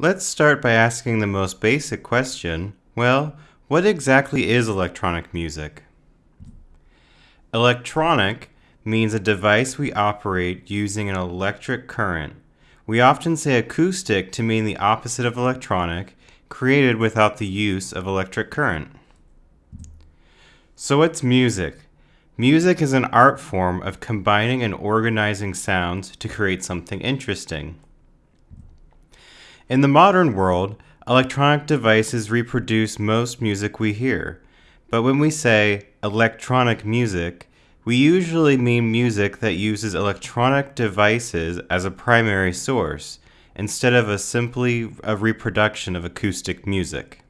Let's start by asking the most basic question. Well, what exactly is electronic music? Electronic means a device we operate using an electric current. We often say acoustic to mean the opposite of electronic, created without the use of electric current. So what's music? Music is an art form of combining and organizing sounds to create something interesting. In the modern world, electronic devices reproduce most music we hear. But when we say electronic music, we usually mean music that uses electronic devices as a primary source, instead of a simply a reproduction of acoustic music.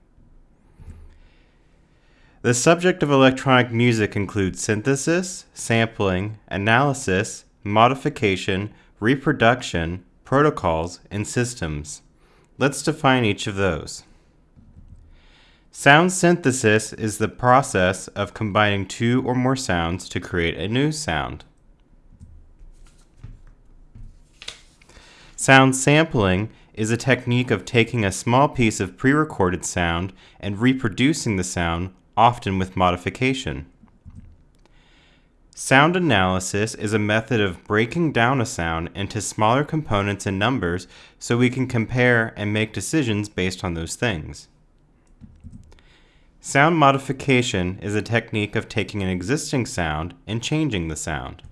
The subject of electronic music includes synthesis, sampling, analysis, modification, reproduction, protocols, and systems. Let's define each of those. Sound synthesis is the process of combining two or more sounds to create a new sound. Sound sampling is a technique of taking a small piece of pre-recorded sound and reproducing the sound, often with modification. Sound analysis is a method of breaking down a sound into smaller components and numbers so we can compare and make decisions based on those things. Sound modification is a technique of taking an existing sound and changing the sound.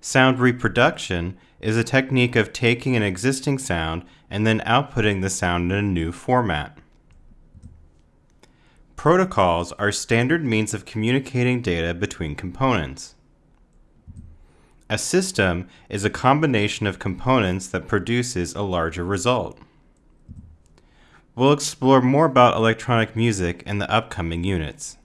Sound reproduction is a technique of taking an existing sound and then outputting the sound in a new format. Protocols are standard means of communicating data between components. A system is a combination of components that produces a larger result. We'll explore more about electronic music in the upcoming units.